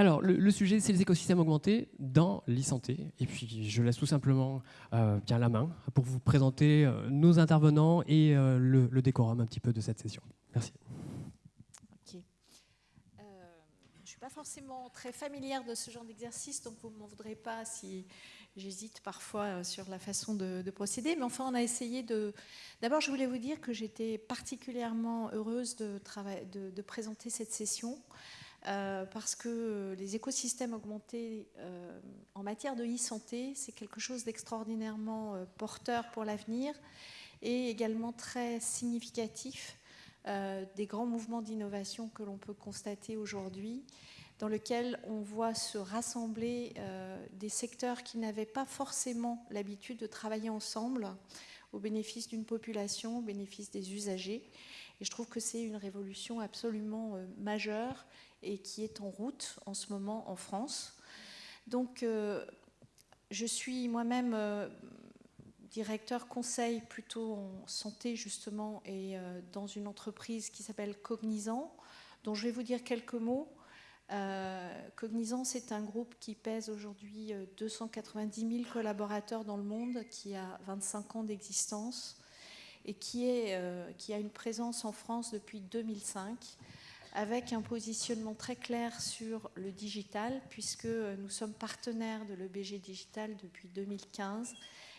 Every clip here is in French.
Alors, le, sujet, c'est les écosystèmes augmentés dans l'e-santé. Et puis, je laisse tout simplement euh, bien la main pour vous présenter euh, nos intervenants et euh, le, décorum un petit peu de cette session. Merci. Ok. je ne suis pas forcément très familière de ce genre d'exercice, donc vous ne m'en voudrez pas si j'hésite parfois sur la façon de, procéder. Mais enfin, on a essayé de... D'abord, je voulais vous dire que j'étais particulièrement heureuse de, de présenter cette session. Euh, parce que les écosystèmes augmentés euh, en matière de e-santé, c'est quelque chose d'extraordinairement euh, porteur pour l'avenir et également très significatif des grands mouvements d'innovation que l'on peut constater aujourd'hui, dans lesquels on voit se rassembler des secteurs qui n'avaient pas forcément l'habitude de travailler ensemble au bénéfice d'une population, au bénéfice des usagers. Et je trouve que c'est une révolution absolument majeure et qui est en route en ce moment en France. Donc, euh, je suis moi-même euh, directeur conseil plutôt en santé justement et euh, dans une entreprise qui s'appelle Cognizant, dont je vais vous dire quelques mots. Cognizant, c'est un groupe qui pèse aujourd'hui 290 000 collaborateurs dans le monde, qui a 25 ans d'existence et qui, a une présence en France depuis 2005 avec un positionnement très clair sur le digital, puisque nous sommes partenaires de l'EBG Digital depuis 2015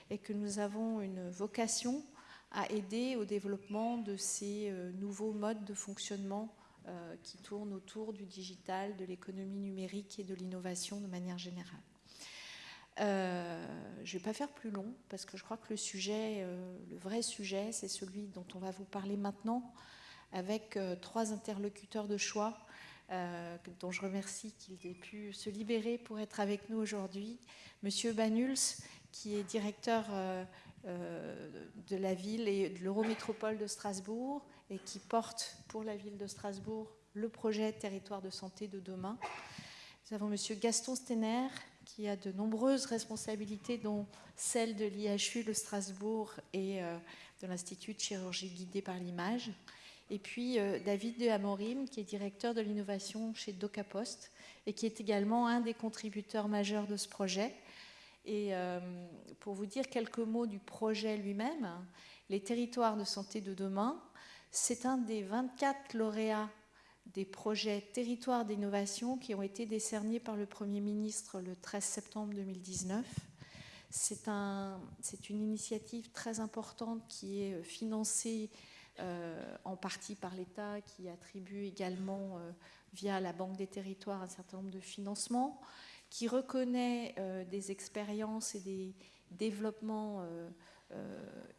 et que nous avons une vocation à aider au développement de ces euh, nouveaux modes de fonctionnement euh, qui tournent autour du digital, de l'économie numérique et de l'innovation de manière générale. Euh, je ne vais pas faire plus long parce que je crois que le sujet, le vrai sujet, c'est celui dont on va vous parler maintenant, avec euh, trois interlocuteurs de choix euh, dont je remercie qu'ils aient pu se libérer pour être avec nous aujourd'hui. Monsieur Banuls, qui est directeur euh, de la ville et de l'Eurométropole de Strasbourg et qui porte pour la ville de Strasbourg le projet Territoire de santé de demain. Nous avons Monsieur Gaston Stener, qui a de nombreuses responsabilités, dont celle de l'IHU de Strasbourg et de l'Institut de chirurgie guidée par l'image. Et puis euh, David de Amorim, qui est directeur de l'innovation chez DocaPost et qui est également un des contributeurs majeurs de ce projet. Et euh, pour vous dire quelques mots du projet lui-même, les territoires de santé de demain, c'est un des 24 lauréats des projets territoires d'innovation qui ont été décernés par le Premier ministre le 13 septembre 2019. C'est un, une initiative très importante qui est financée euh, en partie par l'État, qui attribue également euh, via la Banque des territoires un certain nombre de financements, qui reconnaît euh, des expériences et des développements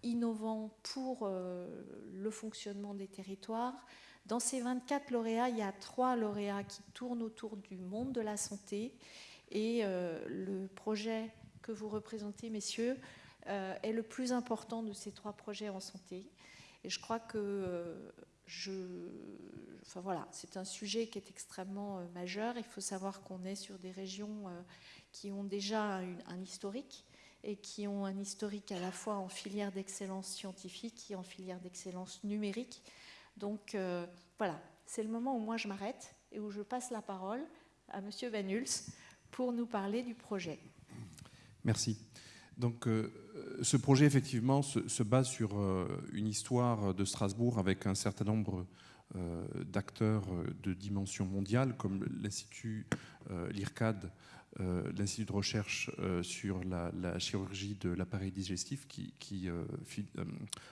innovants pour le fonctionnement des territoires. Dans ces 24 lauréats, il y a trois lauréats qui tournent autour du monde de la santé et le projet que vous représentez, messieurs, est le plus important de ces trois projets en santé. Et je crois que euh, enfin voilà, c'est un sujet qui est extrêmement euh, majeur. Il faut savoir qu'on est sur des régions euh, qui ont déjà un historique et qui ont un historique à la fois en filière d'excellence scientifique et en filière d'excellence numérique. Donc voilà, c'est le moment où moi je m'arrête et où je passe la parole à Monsieur Van pour nous parler du projet. Merci. Donc, euh, ce projet, effectivement, se, base sur euh, une histoire de Strasbourg avec un certain nombre euh, d'acteurs de dimension mondiale, comme l'Institut, l'IRCAD, l'Institut de recherche euh, sur la, chirurgie de l'appareil digestif qui, euh,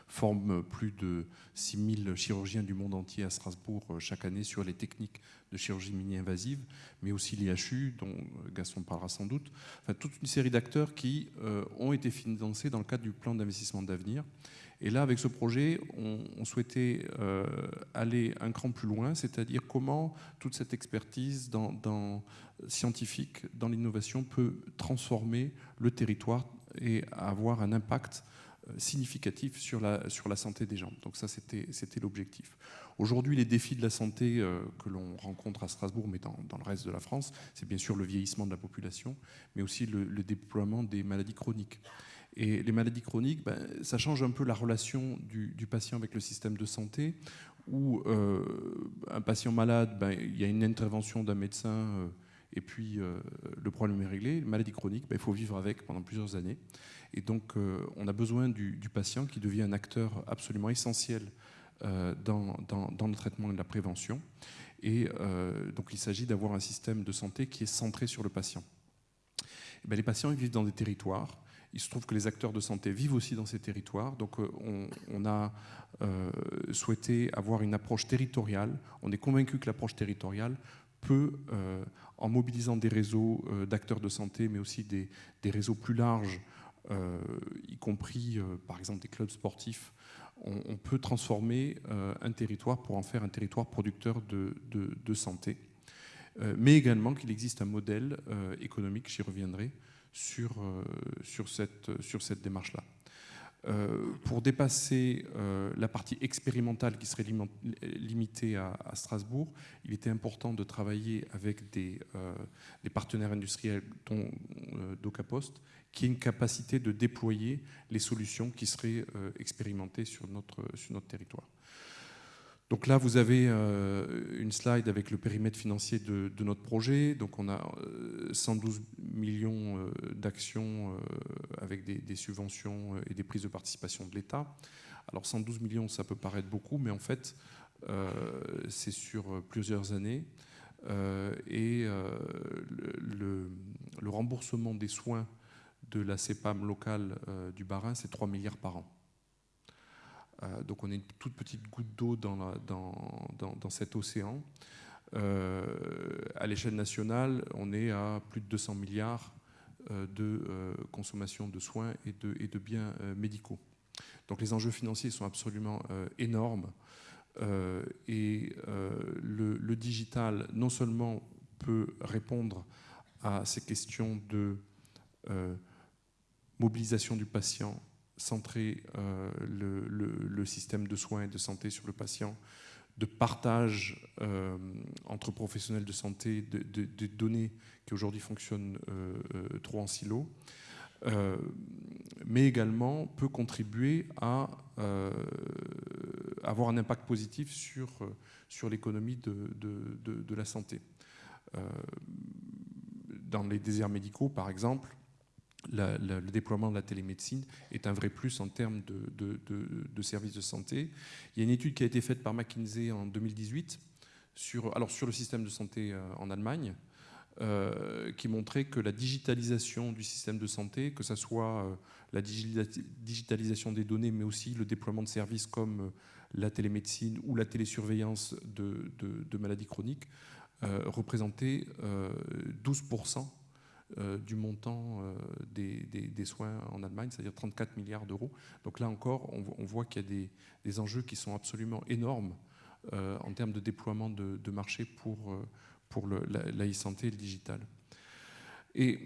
forme plus de 6000 chirurgiens du monde entier à Strasbourg chaque année sur les techniques de chirurgie mini-invasive, mais aussi l'IHU, dont Gaston parlera sans doute. Enfin, toute une série d'acteurs qui ont été financés dans le cadre du plan d'investissement d'avenir. Et là, avec ce projet, on, souhaitait euh, aller un cran plus loin, c'est-à-dire comment toute cette expertise dans, scientifique dans l'innovation peut transformer le territoire et avoir un impact euh, significatif sur la, sur la santé des gens. Donc ça, c'était l'objectif. Aujourd'hui, les défis de la santé euh, que l'on rencontre à Strasbourg, mais dans, le reste de la France, c'est bien sûr le vieillissement de la population, mais aussi le déploiement des maladies chroniques. Et les maladies chroniques, ben, ça change un peu la relation du, patient avec le système de santé, où euh, un patient malade, ben, il y a une intervention d'un médecin, et puis le problème est réglé. Maladie chronique, ben, il faut vivre avec pendant plusieurs années. Et donc, on a besoin du, patient qui devient un acteur absolument essentiel dans, dans, le traitement et la prévention. Et donc, il s'agit d'avoir un système de santé qui est centré sur le patient. Ben, les patients ils vivent dans des territoires il se trouve que les acteurs de santé vivent aussi dans ces territoires. Donc euh, on, a euh, souhaité avoir une approche territoriale. On est convaincu que l'approche territoriale peut, euh, en mobilisant des réseaux d'acteurs de santé, mais aussi des, réseaux plus larges, y compris par exemple des clubs sportifs, on, peut transformer un territoire pour en faire un territoire producteur de, santé. mais également qu'il existe un modèle économique, j'y reviendrai, sur, euh, sur cette, sur cette démarche-là. Euh, pour dépasser euh, la partie expérimentale qui serait limitée à, Strasbourg, il était important de travailler avec des, des partenaires industriels, dont DocaPost, qui aient une capacité de déployer les solutions qui seraient expérimentées sur notre territoire. Donc là, vous avez euh, une slide avec le périmètre financier de, notre projet. Donc on a 112 euh, millions euh, d'actions avec des, subventions et des prises de participation de l'État. Alors 112 millions, ça peut paraître beaucoup, mais en fait, c'est sur plusieurs années. et le, le, remboursement des soins de la CEPAM locale du Barin, c'est 3 milliards par an. Euh, donc on est une toute petite goutte d'eau dans, dans, cet océan. Euh, à l'échelle nationale, on est à plus de 200 milliards euh, de consommation de soins et de, et de biens médicaux. Donc les enjeux financiers sont absolument énormes. et le, digital, non seulement peut répondre à ces questions de mobilisation du patient centrer euh, le, système de soins et de santé sur le patient, de partage euh, entre professionnels de santé de, données qui aujourd'hui fonctionnent euh, trop en silo, mais également peut contribuer à avoir un impact positif sur, sur l'économie de, de, la santé. dans les déserts médicaux, par exemple, le déploiement de la télémédecine est un vrai plus en termes de, services de santé. Il y a une étude qui a été faite par McKinsey en 2018 sur, alors sur le système de santé euh, en Allemagne, euh, qui montrait que la digitalisation du système de santé, que ce soit euh, la digitalisation des données, mais aussi le déploiement de services comme la télémédecine ou la télésurveillance de, maladies chroniques, représentait 12% euh, du montant euh, des, soins en Allemagne, c'est-à-dire 34 milliards d'euros. Donc là encore, on, voit qu'il y a des, enjeux qui sont absolument énormes euh, en termes de déploiement de, marché pour, pour la e-santé et le digital. Et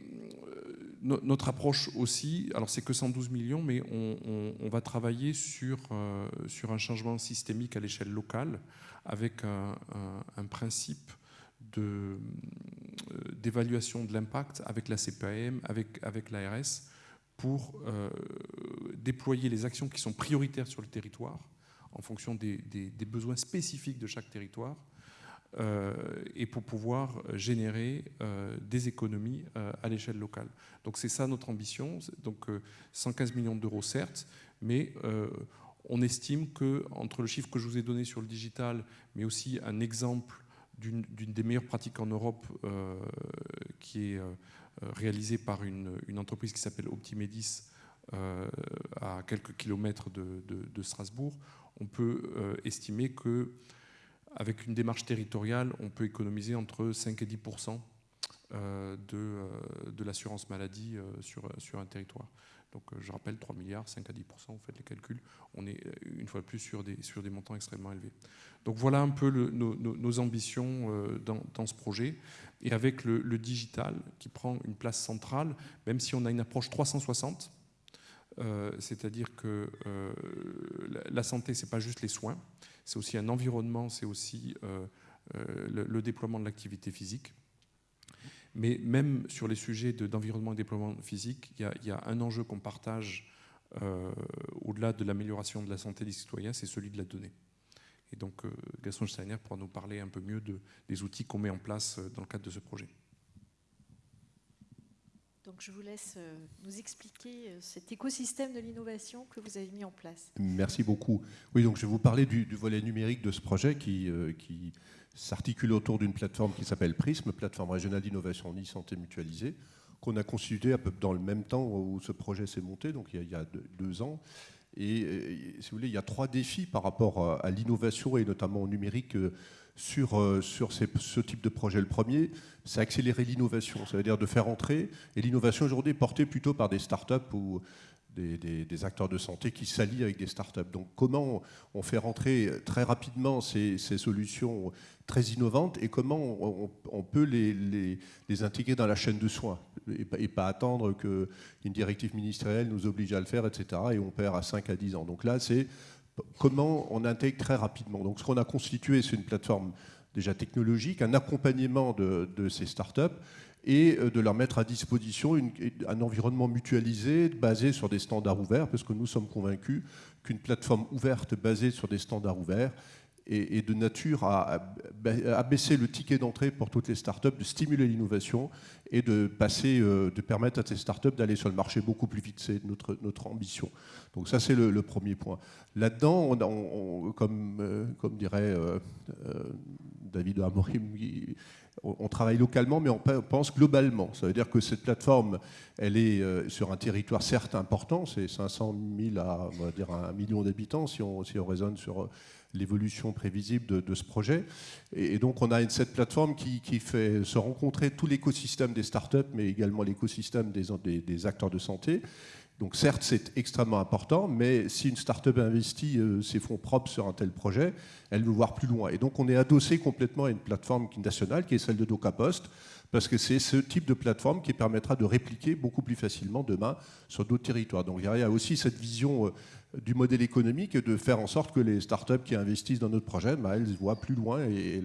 notre approche aussi, alors c'est que 112 millions, mais on, va travailler sur, un changement systémique à l'échelle locale avec un principe euh, d'évaluation de, l'impact avec la CPAM, avec, avec l'ARS, pour euh, déployer les actions qui sont prioritaires sur le territoire en fonction des, besoins spécifiques de chaque territoire euh, et pour pouvoir générer des économies à l'échelle locale. Donc c'est ça notre ambition, donc 115 millions d'euros certes, mais on estime que entre le chiffre que je vous ai donné sur le digital, mais aussi un exemple d'une des meilleures pratiques en Europe euh, qui est euh, réalisée par une, entreprise qui s'appelle Optimedis euh, à quelques kilomètres de, Strasbourg, on peut estimer que avec une démarche territoriale, on peut économiser entre 5 et 10 de, de l'assurance maladie sur, sur un territoire. Donc je rappelle 3 milliards, 5 à 10% vous faites les calculs, on est une fois de plus sur des, sur des montants extrêmement élevés. Donc voilà un peu nos, ambitions euh, dans, ce projet. Et avec le, digital qui prend une place centrale, même si on a une approche 360, euh, c'est-à-dire que euh, la santé, ce n'est pas juste les soins, c'est aussi un environnement, c'est aussi le, déploiement de l'activité physique. Mais même sur les sujets d'environnement et déploiement physique, il y, a un enjeu qu'on partage au-delà de l'amélioration de la santé des citoyens, c'est celui de la donnée. Et donc, euh, Gaston Steiner pourra nous parler un peu mieux de, des outils qu'on met en place euh, dans le cadre de ce projet. Je vous laisse euh, nous expliquer euh, cet écosystème de l'innovation que vous avez mis en place. Merci beaucoup. Oui, donc je vais vous parler du, volet numérique de ce projet qui, euh, qui s'articule autour d'une plateforme qui s'appelle PRISM, plateforme régionale d'innovation en e-santé mutualisée, qu'on a constituée à peu dans le même temps où ce projet s'est monté, donc il y a, deux, ans. Et, si vous voulez, il y a trois défis par rapport à, l'innovation et notamment au numérique sur, euh, sur ce type de projet. Le premier, c'est accélérer l'innovation, ça veut dire de faire entrer, et l'innovation aujourd'hui est portée plutôt par des startups ou des, acteurs de santé qui s'allient avec des startups. Donc comment on fait rentrer très rapidement ces, solutions très innovantes et comment on, peut les, les, intégrer dans la chaîne de soins et, pas attendre qu'une directive ministérielle nous oblige à le faire, etc. Et on perd à 5 à 10 ans. Donc là, c'est comment on intègre très rapidement. Donc ce qu'on a constitué, c'est une plateforme déjà technologique, un accompagnement de, ces startups et euh, de leur mettre à disposition un environnement mutualisé basé sur des standards ouverts, parce que nous sommes convaincus qu'une plateforme ouverte basée sur des standards ouverts et, de nature à, baisser le ticket d'entrée pour toutes les startups, de stimuler l'innovation et de, passer, euh, de permettre à ces startups d'aller sur le marché beaucoup plus vite. C'est notre, notre ambition. Donc ça, c'est le, premier point. Là-dedans, comme, euh, comme dirait euh, David Amorim, on, travaille localement, mais on pense globalement. Ça veut dire que cette plateforme, elle est sur un territoire certes important, c'est 500 000 à on dire, un million d'habitants si on, si on raisonne sur l'évolution prévisible de, ce projet. Et, donc on a cette plateforme qui, fait se rencontrer tout l'écosystème des startups, mais également l'écosystème des, acteurs de santé. Donc certes, c'est extrêmement important, mais si une start-up investit euh, ses fonds propres sur un tel projet, elle veut voir plus loin. Et donc on est adossé complètement à une plateforme nationale qui est celle de DocaPost, parce que c'est ce type de plateforme qui permettra de répliquer beaucoup plus facilement demain sur d'autres territoires. Donc il y a aussi cette vision euh, du modèle économique et de faire en sorte que les startups qui investissent dans notre projet, bah, elles voient plus loin et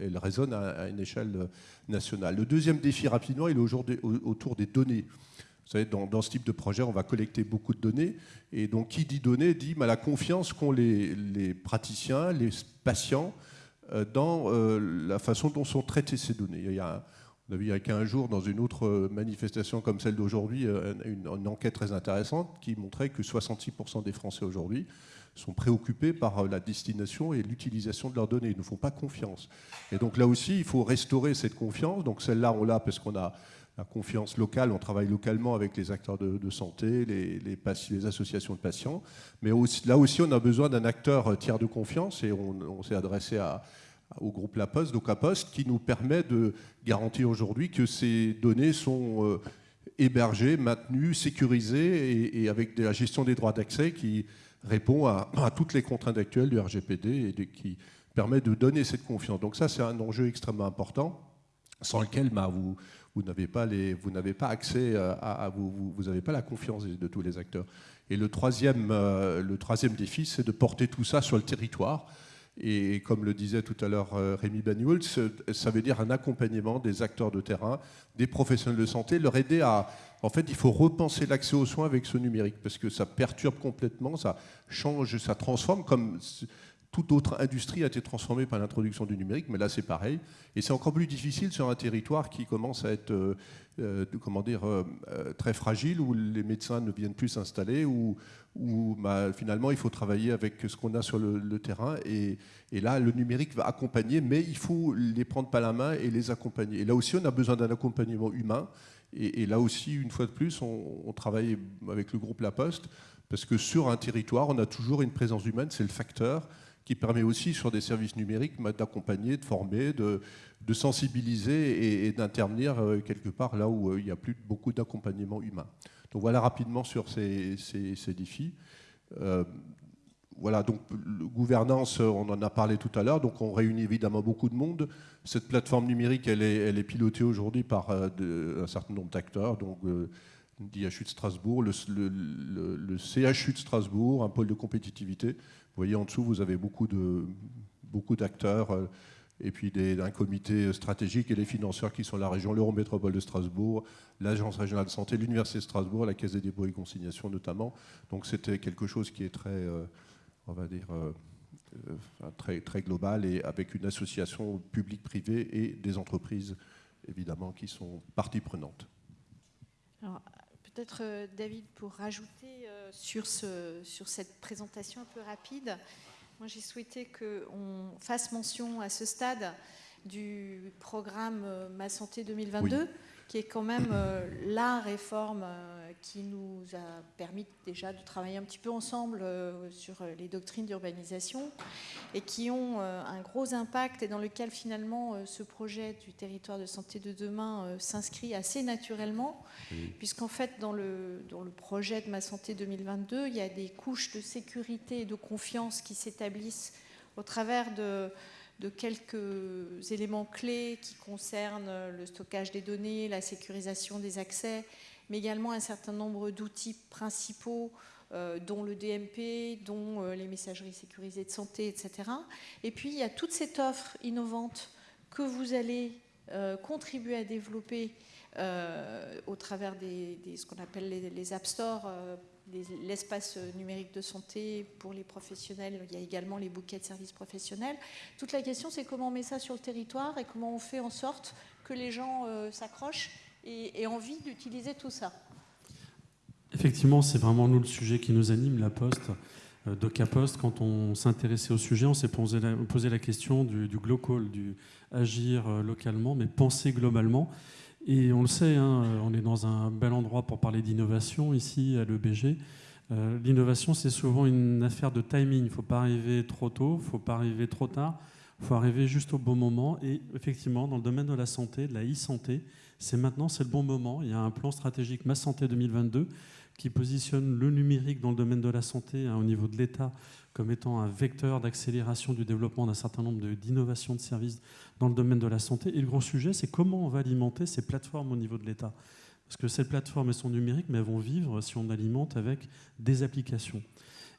elles, résonnent à, une échelle nationale. Le deuxième défi rapidement, il est autour des données. Vous savez, dans, ce type de projet, on va collecter beaucoup de données. Et donc, qui dit données dit bah, la confiance qu'ont les, praticiens, les patients, euh, dans euh, la façon dont sont traitées ces données. Il y a il y a 15 jours, dans une autre euh, manifestation comme celle d'aujourd'hui, euh, une, enquête très intéressante qui montrait que 66% des Français aujourd'hui sont préoccupés par euh, la destination et l'utilisation de leurs données. Ils ne font pas confiance. Et donc là aussi, il faut restaurer cette confiance. Donc celle-là, on l'a parce qu'on a la confiance locale, on travaille localement avec les acteurs de, santé, les, associations de patients. Mais là aussi, on a besoin d'un acteur tiers de confiance et on s'est adressé à au groupe La Poste, donc Poste, qui nous permet de garantir aujourd'hui que ces données sont euh, hébergées, maintenues, sécurisées et, avec la gestion des droits d'accès qui répond à, toutes les contraintes actuelles du RGPD et qui permet de donner cette confiance. Donc ça, c'est un enjeu extrêmement important sans lequel bah, vous, n'avez pas, pas, accès à, vous, vous n'avez pas la confiance de tous les acteurs. Et le troisième, euh, le troisième défi, c'est de porter tout ça sur le territoire. Et comme le disait tout à l'heure euh, Rémi Banyuls, ça veut dire un accompagnement des acteurs de terrain, des professionnels de santé, leur aider à... En fait, il faut repenser l'accès aux soins avec ce numérique, parce que ça perturbe complètement, ça change, ça transforme, comme toute autre industrie a été transformée par l'introduction du numérique, mais là c'est pareil. Et c'est encore plus difficile sur un territoire qui commence à être euh, euh, comment dire, très fragile, où les médecins ne viennent plus s'installer, où, où bah, finalement il faut travailler avec ce qu'on a sur le, terrain. Et, là, le numérique va accompagner, mais il faut les prendre par la main et les accompagner. Et là aussi, on a besoin d'un accompagnement humain. Et, là aussi, une fois de plus, on, travaille avec le groupe La Poste, parce que sur un territoire, on a toujours une présence humaine, c'est le facteur qui permet aussi sur des services numériques bah, d'accompagner, de former, de, sensibiliser et, d'intervenir euh, quelque part là où euh, il n'y a plus beaucoup d'accompagnement humain. Donc voilà rapidement sur ces, défis. Euh, voilà, donc gouvernance, on en a parlé tout à l'heure, donc on réunit évidemment beaucoup de monde. Cette plateforme numérique, elle est, pilotée aujourd'hui par un certain nombre d'acteurs, donc d'IHU de Strasbourg, le, CHU de Strasbourg, un pôle de compétitivité. Vous voyez en dessous, vous avez beaucoup de beaucoup d'acteurs. Euh, et puis d'un comité stratégique et les financeurs qui sont la région, l'Eurométropole de Strasbourg, l'Agence régionale de santé, l'Université de Strasbourg, la Caisse des dépôts et consignations notamment. Donc c'était quelque chose qui est très, euh, on va dire, euh, très, très global et avec une association publique-privée et des entreprises évidemment qui sont partie prenante. Peut-être David pour rajouter sur, ce, sur cette présentation un peu rapide. Moi j'ai souhaité qu'on fasse mention à ce stade du programme Ma Santé 2022 qui est quand même euh, la réforme euh, qui nous a permis déjà de travailler un petit peu ensemble euh, sur les doctrines d'urbanisation et qui ont un gros impact et dans lequel finalement ce projet du territoire de santé de demain s'inscrit assez naturellement, puisqu'en fait dans le, dans le projet de Ma Santé 2022, il y a des couches de sécurité et de confiance qui s'établissent au travers de de quelques éléments clés qui concernent le stockage des données, la sécurisation des accès, mais également un certain nombre d'outils principaux, euh, dont le DMP, dont euh, les messageries sécurisées de santé, etc. Et puis, il y a toute cette offre innovante que vous allez euh, contribuer à développer au travers des, ce qu'on appelle les, les, App Store l'espace numérique de santé pour les professionnels. Il y a également les bouquets de services professionnels. Toute la question, c'est comment on met ça sur le territoire et comment on fait en sorte que les gens euh, s'accrochent et aient envie d'utiliser tout ça. Effectivement, c'est vraiment nous le sujet qui nous anime, la Poste. Euh, Post, quand on s'intéressait au sujet, on s'est posé, la, question du, du global, du agir euh, localement, mais penser globalement. Et on le sait, hein, on est dans un bel endroit pour parler d'innovation ici à l'EBG. Euh, l'innovation, c'est souvent une affaire de timing. Il ne faut pas arriver trop tôt, il ne faut pas arriver trop tard, il faut arriver juste au bon moment. Et effectivement, dans le domaine de la santé, de la e-santé, c'est maintenant, c'est le bon moment. Il y a un plan stratégique Ma Santé 2022 qui positionne le numérique dans le domaine de la santé hein, au niveau de l'État comme étant un vecteur d'accélération du développement d'un certain nombre d'innovations de, services dans le domaine de la santé. Et le gros sujet, c'est comment on va alimenter ces plateformes au niveau de l'État. Parce que ces plateformes, elles sont numériques, mais elles vont vivre si on alimente avec des applications.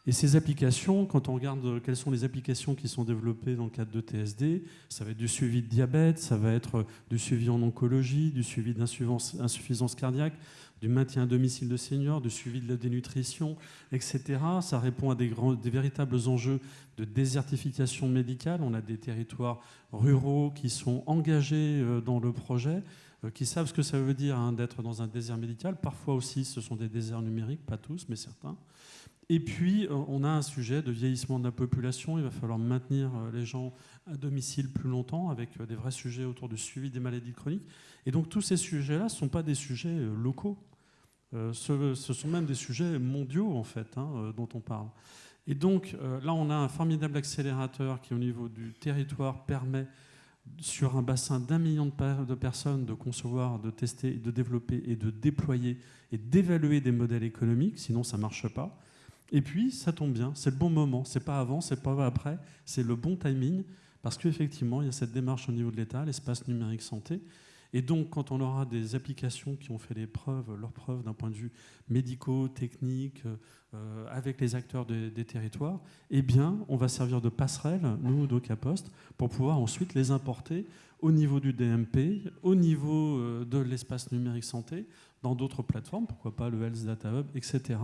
Et ces applications, quand on regarde quelles sont les applications qui sont développées dans le cadre de TSD, ça va être du suivi de diabète, ça va être du suivi en oncologie, du suivi d'insuffisance cardiaque, du maintien à domicile de seniors, du suivi de la dénutrition, etc. Ça répond à des, véritables enjeux de désertification médicale. On a des territoires ruraux qui sont engagés euh, dans le projet, euh, qui savent ce que ça veut dire hein, d'être dans un désert médical. Parfois aussi, ce sont des déserts numériques, pas tous, mais certains. Et puis, euh, on a un sujet de vieillissement de la population. Il va falloir maintenir les gens à domicile plus longtemps, avec des vrais sujets autour du suivi des maladies chroniques. Et donc, tous ces sujets-là ne sont pas des sujets locaux. Euh, ce, sont même des sujets mondiaux, en fait, hein, euh, dont on parle. Et donc, euh, là, on a un formidable accélérateur qui, au niveau du territoire, permet, sur un bassin d'un million de, personnes, de concevoir, de tester, de développer et de déployer et d'évaluer des modèles économiques, sinon ça ne marche pas. Et puis, ça tombe bien, c'est le bon moment, c'est pas avant, c'est pas après, c'est le bon timing, parce qu'effectivement, il y a cette démarche au niveau de l'État, l'espace numérique santé, et donc, quand on aura des applications qui ont fait leurs preuves d'un point de vue médico, technique, euh, avec les acteurs des territoires, eh bien, on va servir de passerelle, nous, DocaPost, pour pouvoir ensuite les importer au niveau du DMP, au niveau euh, de l'espace numérique santé, dans d'autres plateformes, pourquoi pas le Health Data Hub, etc.,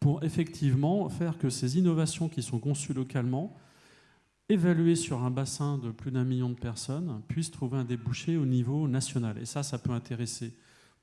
pour effectivement faire que ces innovations qui sont conçues localement évalué sur un bassin de plus d'un million de personnes, puisse trouver un débouché au niveau national. Et ça, ça peut intéresser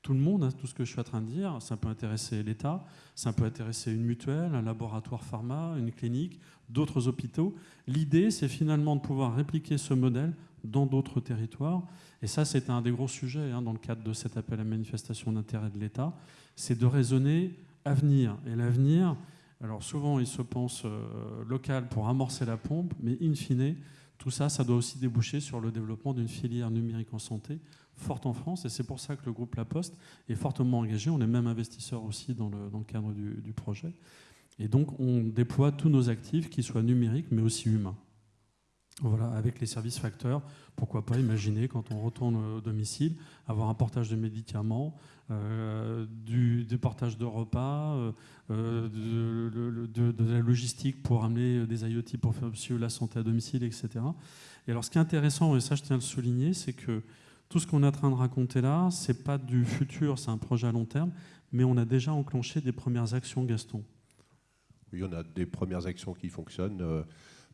tout le monde, hein, tout ce que je suis en train de dire. Ça peut intéresser l'État, ça peut intéresser une mutuelle, un laboratoire pharma, une clinique, d'autres hôpitaux. L'idée, c'est finalement de pouvoir répliquer ce modèle dans d'autres territoires. Et ça, c'est un des gros sujets hein, dans le cadre de cet appel à manifestation d'intérêt de l'État, c'est de raisonner avenir. Et l'avenir, alors souvent, ils se pensent euh, local pour amorcer la pompe, mais in fine, tout ça, ça doit aussi déboucher sur le développement d'une filière numérique en santé forte en France. Et c'est pour ça que le groupe La Poste est fortement engagé. On est même investisseur aussi dans le, cadre du, du projet. Et donc, on déploie tous nos actifs, qui soient numériques, mais aussi humains. Voilà, avec les services facteurs, pourquoi pas imaginer quand on retourne au domicile, avoir un portage de médicaments, euh, du, portage de repas, euh, euh, de, la logistique pour amener des IoT pour faire la santé à domicile, etc. Et alors ce qui est intéressant, et ça je tiens à le souligner, c'est que tout ce qu'on est en train de raconter là, c'est pas du futur, c'est un projet à long terme, mais on a déjà enclenché des premières actions, Gaston. Oui, on a des premières actions qui fonctionnent.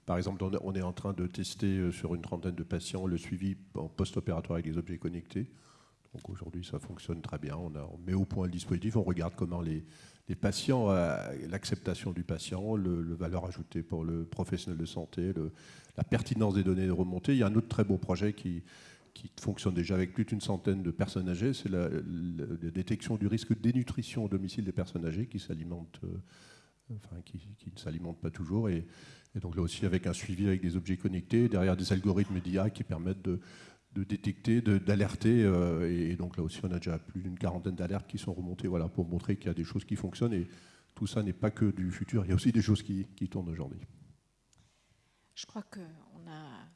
Par exemple, on est en train de tester euh, sur une trentaine de patients le suivi en post-opératoire avec des objets connectés. Donc aujourd'hui, ça fonctionne très bien. On, met au point le dispositif, on regarde comment les, patients, l'acceptation du patient, le, valeur ajoutée pour le professionnel de santé, la pertinence des données remontées. Il y a un autre très beau projet qui, qui fonctionne déjà avec plus d'une centaine de personnes âgées, c'est la, détection du risque de dénutrition au domicile des personnes âgées qui s'alimentent, euh, enfin, qui, ne s'alimentent pas toujours. Et, donc là aussi avec un suivi avec des objets connectés, derrière des algorithmes d'IA qui permettent de, détecter, d'alerter. Euh, et, donc là aussi on a déjà plus d'une quarantaine d'alertes qui sont remontées voilà, pour montrer qu'il y a des choses qui fonctionnent. Et tout ça n'est pas que du futur, il y a aussi des choses qui, qui tournent aujourd'hui. Je crois qu'on a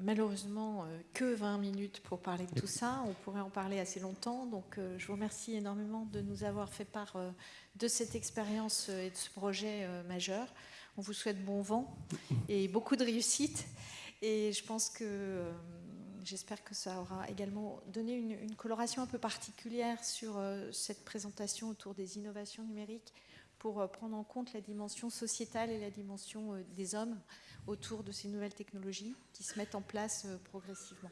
malheureusement euh, que 20 minutes pour parler de tout ça. On pourrait en parler assez longtemps. Donc euh, je vous remercie énormément de nous avoir fait part de cette expérience et de ce projet majeur. On vous souhaite bon vent et beaucoup de réussite. Et je pense que j'espère que ça aura également donné une, coloration un peu particulière sur cette présentation autour des innovations numériques pour prendre en compte la dimension sociétale et la dimension des hommes autour de ces nouvelles technologies qui se mettent en place euh, progressivement.